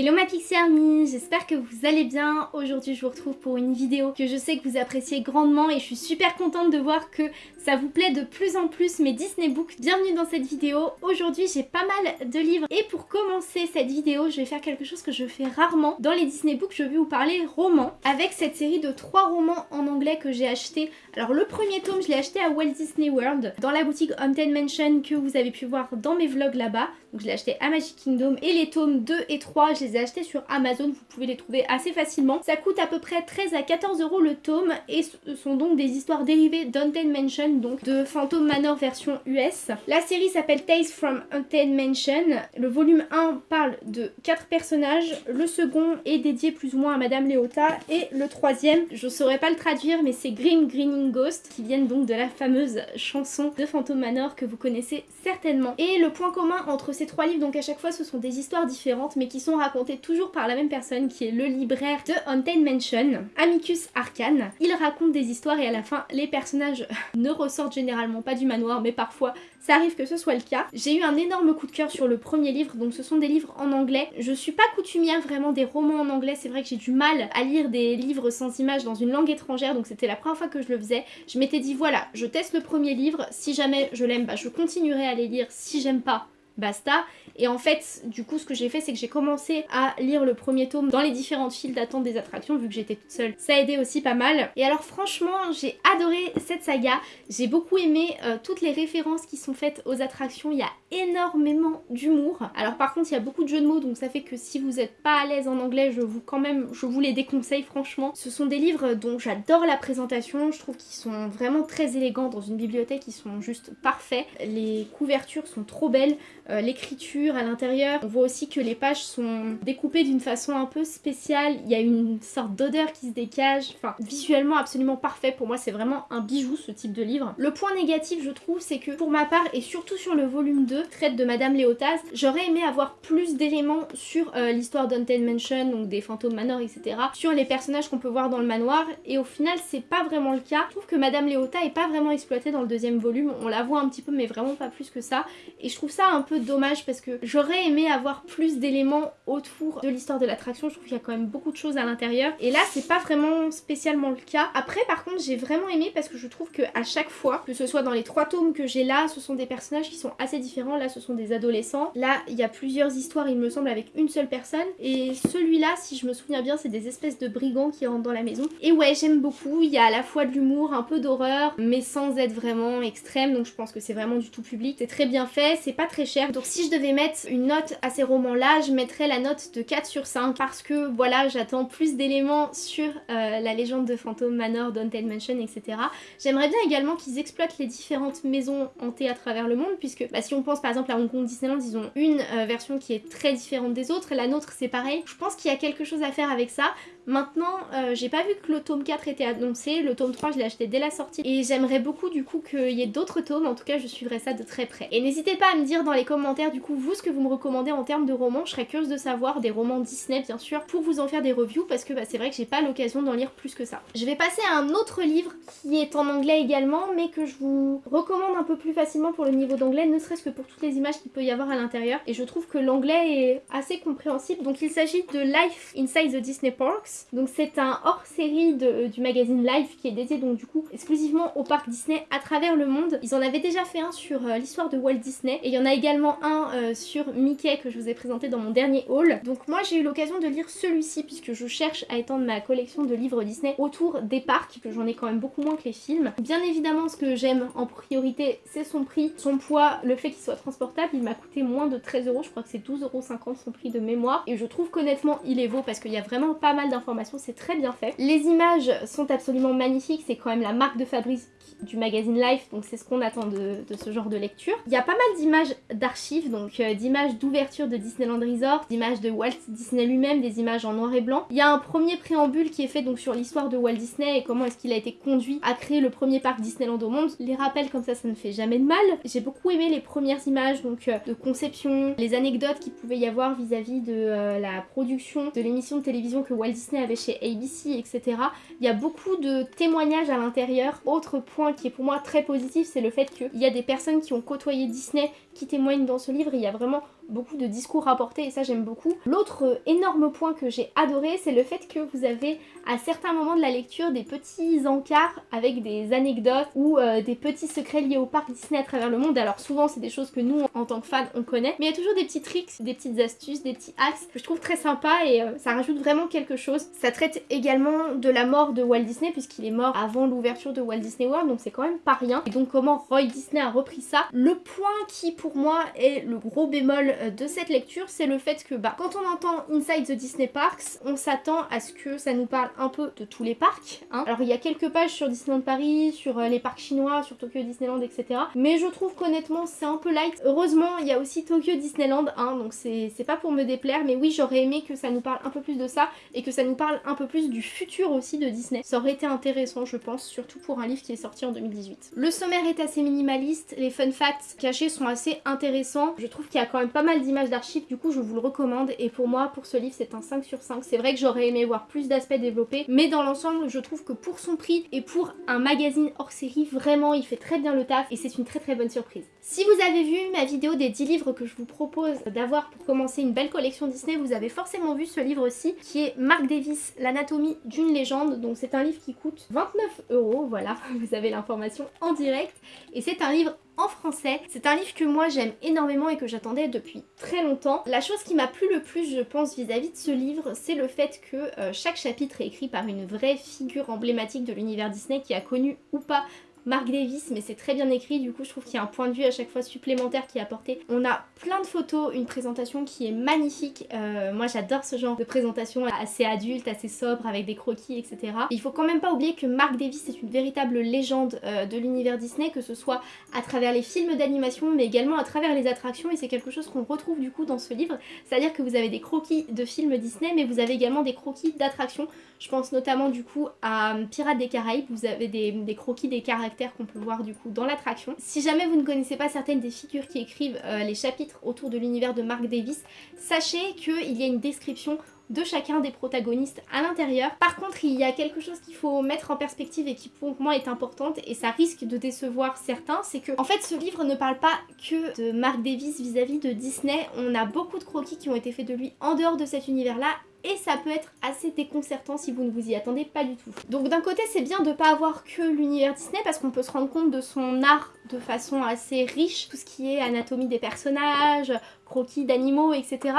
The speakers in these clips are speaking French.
Hello ma Pixie Army, j'espère que vous allez bien. Aujourd'hui je vous retrouve pour une vidéo que je sais que vous appréciez grandement et je suis super contente de voir que ça vous plaît de plus en plus mes Disney Books. Bienvenue dans cette vidéo. Aujourd'hui j'ai pas mal de livres et pour commencer cette vidéo je vais faire quelque chose que je fais rarement. Dans les Disney Books je vais vous parler romans avec cette série de trois romans en anglais que j'ai acheté. Alors le premier tome je l'ai acheté à Walt Disney World dans la boutique Haunted Mansion que vous avez pu voir dans mes vlogs là-bas. Donc je l'ai acheté à Magic Kingdom et les tomes 2 et 3 je achetés sur Amazon, vous pouvez les trouver assez facilement. Ça coûte à peu près 13 à 14 euros le tome et ce sont donc des histoires dérivées d'Haunted Mansion, donc de Phantom Manor version US. La série s'appelle Tales from Haunted Mansion. Le volume 1 parle de 4 personnages, le second est dédié plus ou moins à Madame Léota et le troisième, je saurais pas le traduire mais c'est Grim Greening Ghost qui viennent donc de la fameuse chanson de Phantom Manor que vous connaissez certainement. Et le point commun entre ces trois livres, donc à chaque fois ce sont des histoires différentes mais qui sont racontées toujours par la même personne qui est le libraire de Haunted Mansion, Amicus Arcane. Il raconte des histoires et à la fin les personnages ne ressortent généralement pas du manoir mais parfois ça arrive que ce soit le cas. J'ai eu un énorme coup de cœur sur le premier livre, donc ce sont des livres en anglais. Je suis pas coutumière vraiment des romans en anglais, c'est vrai que j'ai du mal à lire des livres sans images dans une langue étrangère, donc c'était la première fois que je le faisais. Je m'étais dit voilà, je teste le premier livre, si jamais je l'aime, bah, je continuerai à les lire, si j'aime pas, basta. Et en fait, du coup, ce que j'ai fait, c'est que j'ai commencé à lire le premier tome dans les différentes files d'attente des attractions, vu que j'étais toute seule. Ça a aidé aussi pas mal. Et alors franchement, j'ai adoré cette saga. J'ai beaucoup aimé euh, toutes les références qui sont faites aux attractions. Il y a énormément d'humour. Alors par contre, il y a beaucoup de jeux de mots, donc ça fait que si vous n'êtes pas à l'aise en anglais, je vous quand même, je vous les déconseille franchement. Ce sont des livres dont j'adore la présentation. Je trouve qu'ils sont vraiment très élégants dans une bibliothèque. Ils sont juste parfaits. Les couvertures sont trop belles. Euh, l'écriture à l'intérieur. On voit aussi que les pages sont découpées d'une façon un peu spéciale. Il y a une sorte d'odeur qui se dégage. Enfin, visuellement absolument parfait. Pour moi, c'est vraiment un bijou ce type de livre. Le point négatif, je trouve, c'est que pour ma part, et surtout sur le volume 2, traite de Madame Léotas, j'aurais aimé avoir plus d'éléments sur euh, l'histoire d'Haunted Mansion, donc des fantômes manor, etc. Sur les personnages qu'on peut voir dans le manoir. Et au final, c'est pas vraiment le cas. Je trouve que Madame Léota est pas vraiment exploitée dans le deuxième volume. On la voit un petit peu, mais vraiment pas plus que ça. Et je trouve ça un peu dommage parce que j'aurais aimé avoir plus d'éléments autour de l'histoire de l'attraction. Je trouve qu'il y a quand même beaucoup de choses à l'intérieur. Et là, c'est pas vraiment spécialement le cas. Après, par contre, j'ai vraiment aimé parce que je trouve que à chaque fois, que ce soit dans les trois tomes que j'ai là, ce sont des personnages qui sont assez différents. Là, ce sont des adolescents. Là, il y a plusieurs histoires, il me semble, avec une seule personne. Et celui-là, si je me souviens bien, c'est des espèces de brigands qui rentrent dans la maison. Et ouais, j'aime beaucoup. Il y a à la fois de l'humour, un peu d'horreur, mais sans être vraiment extrême. Donc je pense que c'est vraiment du tout public. C'est très bien fait, c'est pas très cher. Donc si je devais mettre une note à ces romans-là, je mettrais la note de 4 sur 5 parce que voilà, j'attends plus d'éléments sur euh, la légende de Phantom Manor, Haunted Mansion, etc. J'aimerais bien également qu'ils exploitent les différentes maisons hantées à travers le monde puisque bah, si on pense par exemple à Hong Kong Disneyland, ils ont une euh, version qui est très différente des autres la nôtre c'est pareil. Je pense qu'il y a quelque chose à faire avec ça. Maintenant, euh, j'ai pas vu que le tome 4 était annoncé, le tome 3 je l'ai acheté dès la sortie et j'aimerais beaucoup du coup qu'il y ait d'autres tomes, en tout cas je suivrai ça de très près. Et n'hésitez pas à me dire dans les commentaires du coup vous ce que vous me recommandez en termes de romans, je serais curieuse de savoir, des romans Disney bien sûr, pour vous en faire des reviews parce que bah, c'est vrai que j'ai pas l'occasion d'en lire plus que ça. Je vais passer à un autre livre qui est en anglais également mais que je vous recommande un peu plus facilement pour le niveau d'anglais, ne serait-ce que pour toutes les images qu'il peut y avoir à l'intérieur et je trouve que l'anglais est assez compréhensible. Donc il s'agit de Life Inside the Disney Parks donc c'est un hors-série euh, du magazine Life qui est dédié donc du coup exclusivement au parc Disney à travers le monde. Ils en avaient déjà fait un sur euh, l'histoire de Walt Disney et il y en a également un euh, sur Mickey que je vous ai présenté dans mon dernier haul. Donc moi j'ai eu l'occasion de lire celui-ci puisque je cherche à étendre ma collection de livres Disney autour des parcs, que j'en ai quand même beaucoup moins que les films. Bien évidemment ce que j'aime en priorité c'est son prix, son poids, le fait qu'il soit transportable. Il m'a coûté moins de 13 euros, je crois que c'est 12,50€ son prix de mémoire et je trouve qu'honnêtement il est beau parce qu'il y a vraiment pas mal d'informations c'est très bien fait. Les images sont absolument magnifiques, c'est quand même la marque de Fabrice du magazine Life, donc c'est ce qu'on attend de, ce genre de lecture. Il y a pas mal d'images d'archives, donc euh, d'images d'ouverture de Disneyland Resort, d'images de Walt Disney lui-même, des images en noir et blanc. Il y a un premier préambule qui est fait donc sur l'histoire de Walt Disney et comment est-ce qu'il a été conduit à créer le premier parc Disneyland au monde. Les rappels comme ça, ça ne fait jamais de mal. J'ai beaucoup aimé les premières images donc euh, de conception, les anecdotes qu'il pouvait y avoir vis-à-vis de euh, la production de l'émission de télévision que Walt Disney avait chez ABC, etc. Il y a beaucoup de témoignages à l'intérieur. Autre point qui est pour moi très positif, c'est le fait qu'il y a des personnes qui ont côtoyé Disney qui témoignent dans ce livre, il y a vraiment beaucoup de discours rapportés et ça j'aime beaucoup. L'autre énorme point que j'ai adoré c'est le fait que vous avez à certains moments de la lecture des petits encarts avec des anecdotes ou euh, des petits secrets liés au parc Disney à travers le monde. Alors souvent c'est des choses que nous en tant que fans on connaît mais il y a toujours des petits tricks, des petites astuces, des petits axes que je trouve très sympa et euh, ça rajoute vraiment quelque chose. Ça traite également de la mort de Walt Disney puisqu'il est mort avant l'ouverture de Walt Disney World donc c'est quand même pas rien. Et donc comment Roy Disney a repris ça. Le point qui pour moi est le gros bémol euh, de cette lecture, c'est le fait que bah, quand on entend Inside the Disney Parks, on s'attend à ce que ça nous parle un peu de tous les parcs. Hein. Alors il y a quelques pages sur Disneyland Paris, sur euh, les parcs chinois, sur Tokyo Disneyland, etc. Mais je trouve qu'honnêtement c'est un peu light. Heureusement il y a aussi Tokyo Disneyland, hein, donc c'est pas pour me déplaire, mais oui j'aurais aimé que ça nous parle un peu plus de ça et que ça nous parle un peu plus du futur aussi de Disney. Ça aurait été intéressant je pense, surtout pour un livre qui est sorti en 2018. Le sommaire est assez minimaliste, les fun facts cachés sont assez intéressants. Je trouve qu'il y a quand même pas mal d'images d'archives, du coup je vous le recommande et pour moi pour ce livre c'est un 5 sur 5. C'est vrai que j'aurais aimé voir plus d'aspects développés mais dans l'ensemble je trouve que pour son prix et pour un magazine hors série vraiment il fait très bien le taf et c'est une très très bonne surprise. Si vous avez vu ma vidéo des 10 livres que je vous propose d'avoir pour commencer une belle collection Disney, vous avez forcément vu ce livre-ci qui est Mark Davis, l'anatomie d'une légende. Donc c'est un livre qui coûte 29 euros, voilà, vous avez l'information en direct. Et c'est un livre français. C'est un livre que moi j'aime énormément et que j'attendais depuis très longtemps. La chose qui m'a plu le plus je pense vis-à-vis de ce livre c'est le fait que euh, chaque chapitre est écrit par une vraie figure emblématique de l'univers Disney qui a connu ou pas Mark Davis, mais c'est très bien écrit, du coup je trouve qu'il y a un point de vue à chaque fois supplémentaire qui est apporté. On a plein de photos, une présentation qui est magnifique, euh, moi j'adore ce genre de présentation assez adulte, assez sobre, avec des croquis, etc. il faut quand même pas oublier que Mark Davis est une véritable légende euh, de l'univers Disney, que ce soit à travers les films d'animation, mais également à travers les attractions, et c'est quelque chose qu'on retrouve du coup dans ce livre, c'est-à-dire que vous avez des croquis de films Disney, mais vous avez également des croquis d'attractions, je pense notamment du coup à Pirates des Caraïbes, vous avez des, croquis des qu'on peut voir du coup dans l'attraction. Si jamais vous ne connaissez pas certaines des figures qui écrivent euh, les chapitres autour de l'univers de Mark Davis, sachez qu'il y a une description de chacun des protagonistes à l'intérieur. Par contre, il y a quelque chose qu'il faut mettre en perspective et qui pour moi est importante et ça risque de décevoir certains, c'est que en fait ce livre ne parle pas que de Mark Davis vis-à-vis -vis de Disney. On a beaucoup de croquis qui ont été faits de lui en dehors de cet univers-là et ça peut être assez déconcertant si vous ne vous y attendez pas du tout. Donc d'un côté c'est bien de pas avoir que l'univers Disney parce qu'on peut se rendre compte de son art de façon assez riche, tout ce qui est anatomie des personnages, croquis d'animaux, etc.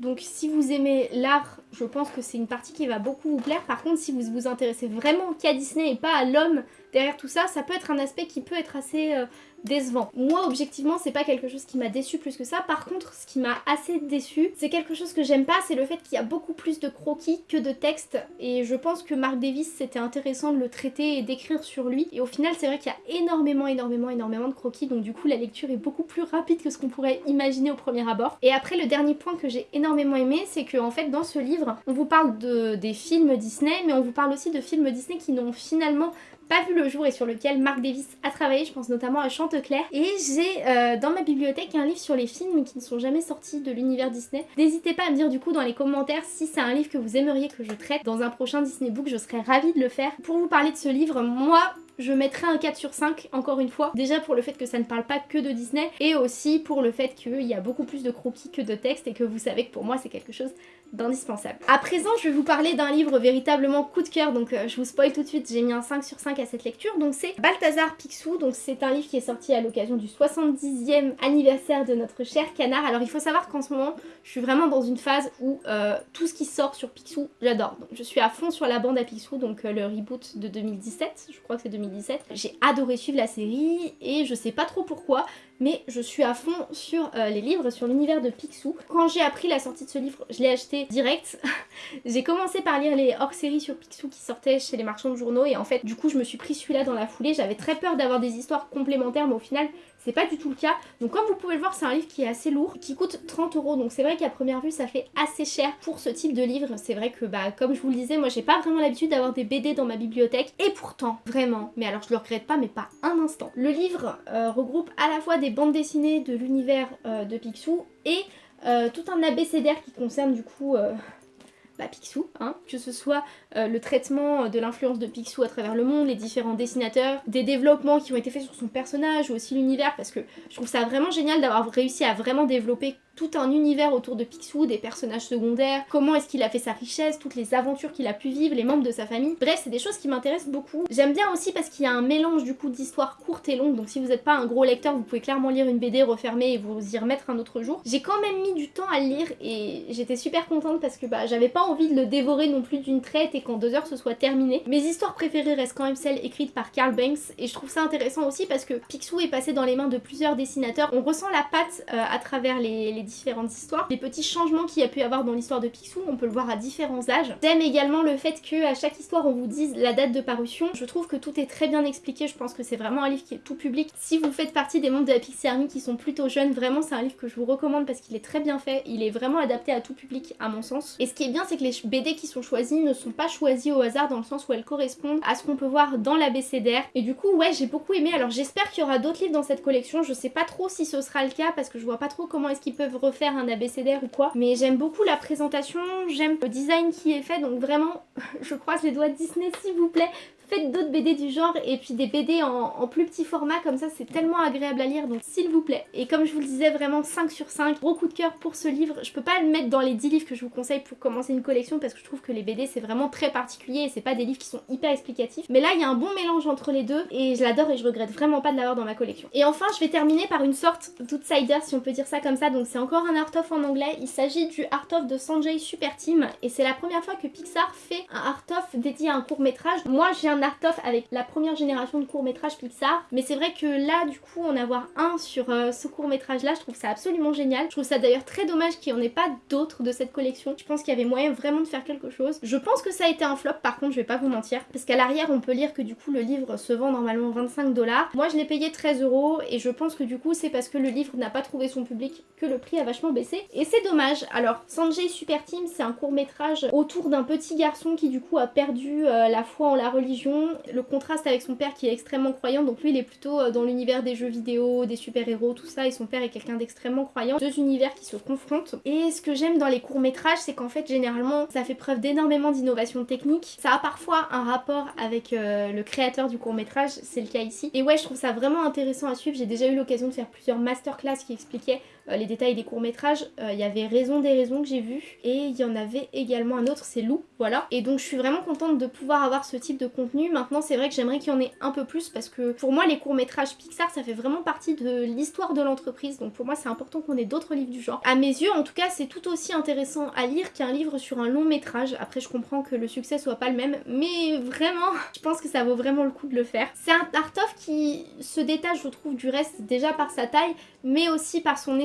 Donc si vous aimez l'art, je pense que c'est une partie qui va beaucoup vous plaire. Par contre, si vous vous intéressez vraiment qu'à Disney et pas à l'homme derrière tout ça, ça peut être un aspect qui peut être assez euh, décevant. Moi, objectivement, c'est pas quelque chose qui m'a déçu plus que ça. Par contre, ce qui m'a assez déçu, c'est quelque chose que j'aime pas, c'est le fait qu'il y a beaucoup plus de croquis que de textes. Et je pense que Mark Davis, c'était intéressant de le traiter et d'écrire sur lui. Et au final, c'est vrai qu'il y a énormément, énormément, énormément de croquis. Donc du coup, la lecture est beaucoup plus rapide que ce qu'on pourrait imaginer au premier abord. Et après, le dernier point que j'ai énormément aimé, c'est que en fait, dans ce livre, on vous parle de, des films Disney, mais on vous parle aussi de films Disney qui n'ont finalement pas vu le jour et sur lequel Mark Davis a travaillé, je pense notamment à Chanteclair. Et j'ai euh, dans ma bibliothèque un livre sur les films qui ne sont jamais sortis de l'univers Disney. N'hésitez pas à me dire du coup dans les commentaires si c'est un livre que vous aimeriez que je traite dans un prochain Disney Book, je serais ravie de le faire. Pour vous parler de ce livre, moi je mettrai un 4 sur 5 encore une fois. Déjà pour le fait que ça ne parle pas que de Disney et aussi pour le fait qu'il y a beaucoup plus de croquis que de textes et que vous savez que pour moi c'est quelque chose d'indispensable. À présent, je vais vous parler d'un livre véritablement coup de cœur, donc euh, je vous spoil tout de suite, j'ai mis un 5 sur 5 à cette lecture, donc c'est Balthazar Picsou, donc c'est un livre qui est sorti à l'occasion du 70e anniversaire de notre cher canard. Alors il faut savoir qu'en ce moment, je suis vraiment dans une phase où euh, tout ce qui sort sur Picsou, j'adore. Donc je suis à fond sur la bande à Picsou, donc euh, le reboot de 2017, je crois que c'est 2017. J'ai adoré suivre la série et je sais pas trop pourquoi, mais je suis à fond sur euh, les livres, sur l'univers de Picsou. Quand j'ai appris la sortie de ce livre, je l'ai acheté direct. j'ai commencé par lire les hors-séries sur Picsou qui sortaient chez les marchands de journaux et en fait du coup je me suis pris celui-là dans la foulée. J'avais très peur d'avoir des histoires complémentaires mais au final c'est pas du tout le cas. Donc comme vous pouvez le voir, c'est un livre qui est assez lourd, qui coûte 30 euros. Donc c'est vrai qu'à première vue, ça fait assez cher pour ce type de livre. C'est vrai que, bah, comme je vous le disais, moi j'ai pas vraiment l'habitude d'avoir des BD dans ma bibliothèque. Et pourtant, vraiment, mais alors je le regrette pas, mais pas un instant. Le livre euh, regroupe à la fois des bandes dessinées de l'univers euh, de Picsou et euh, tout un abécédaire qui concerne du coup bah, Picsou, hein, que ce soit euh, le traitement de l'influence de Picsou à travers le monde, les différents dessinateurs, des développements qui ont été faits sur son personnage ou aussi l'univers parce que je trouve ça vraiment génial d'avoir réussi à vraiment développer tout un univers autour de Picsou, des personnages secondaires, comment est-ce qu'il a fait sa richesse, toutes les aventures qu'il a pu vivre, les membres de sa famille. Bref, c'est des choses qui m'intéressent beaucoup. J'aime bien aussi parce qu'il y a un mélange du coup d'histoires courtes et longues, donc si vous n'êtes pas un gros lecteur, vous pouvez clairement lire une BD, refermer et vous y remettre un autre jour. J'ai quand même mis du temps à le lire et j'étais super contente parce que bah j'avais pas envie de le dévorer non plus d'une traite et qu'en deux heures ce soit terminé. Mes histoires préférées restent quand même celles écrites par Carl Banks et je trouve ça intéressant aussi parce que Picsou est passé dans les mains de plusieurs dessinateurs. On ressent la patte euh, à travers les, les différentes histoires. Les petits changements qu'il y a pu avoir dans l'histoire de Picsou, on peut le voir à différents âges. J'aime également le fait que à chaque histoire on vous dise la date de parution. Je trouve que tout est très bien expliqué, je pense que c'est vraiment un livre qui est tout public. Si vous faites partie des membres de la Pixie Army qui sont plutôt jeunes, vraiment c'est un livre que je vous recommande parce qu'il est très bien fait, il est vraiment adapté à tout public à mon sens. Et ce qui est bien c'est que les BD qui sont choisis ne sont pas choisis au hasard dans le sens où elles correspondent à ce qu'on peut voir dans l'ABCDR. Et du coup ouais j'ai beaucoup aimé, alors j'espère qu'il y aura d'autres livres dans cette collection, je sais pas trop si ce sera le cas parce que je vois pas trop comment est-ce qu'ils peuvent refaire un ABCDR ou quoi. Mais j'aime beaucoup la présentation, j'aime le design qui est fait, donc vraiment je croise les doigts de Disney s'il vous plaît faites d'autres BD du genre et puis des BD en, plus petit format comme ça c'est tellement agréable à lire donc s'il vous plaît. Et comme je vous le disais vraiment 5 sur 5, gros coup de cœur pour ce livre. Je peux pas le mettre dans les 10 livres que je vous conseille pour commencer une collection parce que je trouve que les BD c'est vraiment très particulier et c'est pas des livres qui sont hyper explicatifs. Mais là il y a un bon mélange entre les deux et je l'adore et je regrette vraiment pas de l'avoir dans ma collection. Et enfin je vais terminer par une sorte d'outsider si on peut dire ça comme ça donc c'est encore un art of en anglais. Il s'agit du art of de Sanjay Super Team et c'est la première fois que Pixar fait un art of dédié à un court métrage. Moi j'ai un art of avec la première génération de courts métrages Pixar. Mais c'est vrai que là, du coup, en avoir un sur euh, ce court métrage là, je trouve ça absolument génial. Je trouve ça d'ailleurs très dommage qu'il n'y en ait pas d'autres de cette collection. Je pense qu'il y avait moyen vraiment de faire quelque chose. Je pense que ça a été un flop par contre, je vais pas vous mentir. Parce qu'à l'arrière, on peut lire que du coup, le livre se vend normalement 25 dollars. Moi, je l'ai payé 13 euros et je pense que du coup, c'est parce que le livre n'a pas trouvé son public que le prix a vachement baissé. Et c'est dommage. Alors, Sanjay Super Team, c'est un court métrage autour d'un petit garçon qui du coup a perdu euh, la foi en la religion le contraste avec son père qui est extrêmement croyant, donc lui il est plutôt euh, dans l'univers des jeux vidéo, des super-héros, tout ça, et son père est quelqu'un d'extrêmement croyant. Deux univers qui se confrontent. Et ce que j'aime dans les courts-métrages, c'est qu'en fait généralement ça fait preuve d'énormément d'innovation technique. Ça a parfois un rapport avec euh, le créateur du court-métrage, c'est le cas ici. Et ouais, je trouve ça vraiment intéressant à suivre. J'ai déjà eu l'occasion de faire plusieurs masterclass qui expliquaient les détails des courts-métrages. Il y avait Raison des raisons que j'ai vu, et il y en avait également un autre, c'est Lou, voilà. Et donc je suis vraiment contente de pouvoir avoir ce type de contenu. Maintenant c'est vrai que j'aimerais qu'il y en ait un peu plus parce que pour moi les courts-métrages Pixar ça fait vraiment partie de l'histoire de l'entreprise donc pour moi c'est important qu'on ait d'autres livres du genre. À mes yeux en tout cas c'est tout aussi intéressant à lire qu'un livre sur un long métrage. Après je comprends que le succès soit pas le même mais vraiment je pense que ça vaut vraiment le coup de le faire. C'est un art-of qui se détache je trouve du reste déjà par sa taille mais aussi par son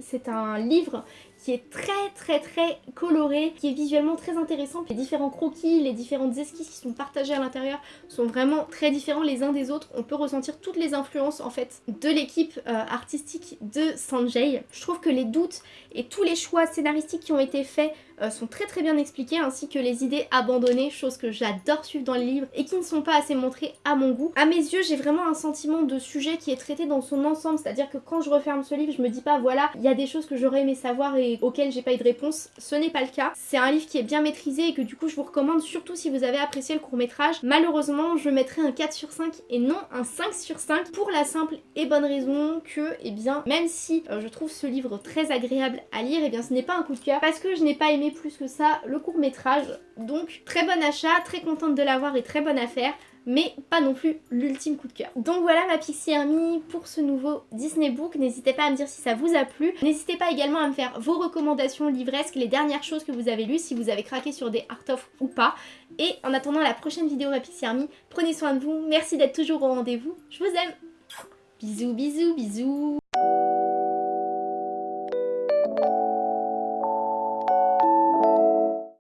C'est un livre qui est très très très coloré, qui est visuellement très intéressant. Les différents croquis, les différentes esquisses qui sont partagées à l'intérieur sont vraiment très différents les uns des autres. On peut ressentir toutes les influences en fait de l'équipe euh, artistique de Sanjay. Je trouve que les doutes et tous les choix scénaristiques qui ont été faits euh, sont très très bien expliqués ainsi que les idées abandonnées, chose que j'adore suivre dans les livres et qui ne sont pas assez montrées à mon goût. À mes yeux j'ai vraiment un sentiment de sujet qui est traité dans son ensemble, c'est-à-dire que quand je referme ce livre je me dis pas voilà il y a des choses que j'aurais aimé savoir et auxquelles j'ai pas eu de réponse, ce n'est pas le cas. C'est un livre qui est bien maîtrisé et que du coup je vous recommande surtout si vous avez apprécié le court métrage. Malheureusement je mettrai un 4 sur 5 et non un 5 sur 5 pour la simple et bonne raison que eh bien même si euh, je trouve ce livre très agréable à lire et eh bien ce n'est pas un coup de cœur parce que je n'ai pas aimé plus que ça le court métrage. Donc très bon achat, très contente de l'avoir et très bonne affaire mais pas non plus l'ultime coup de cœur. Donc voilà ma Pixie Army pour ce nouveau Disney Book. N'hésitez pas à me dire si ça vous a plu. N'hésitez pas également à me faire vos recommandations livresques, les dernières choses que vous avez lues, si vous avez craqué sur des art of ou pas. Et en attendant la prochaine vidéo ma Pixie Army, prenez soin de vous. Merci d'être toujours au rendez-vous. Je vous aime. Bisous, bisous, bisous.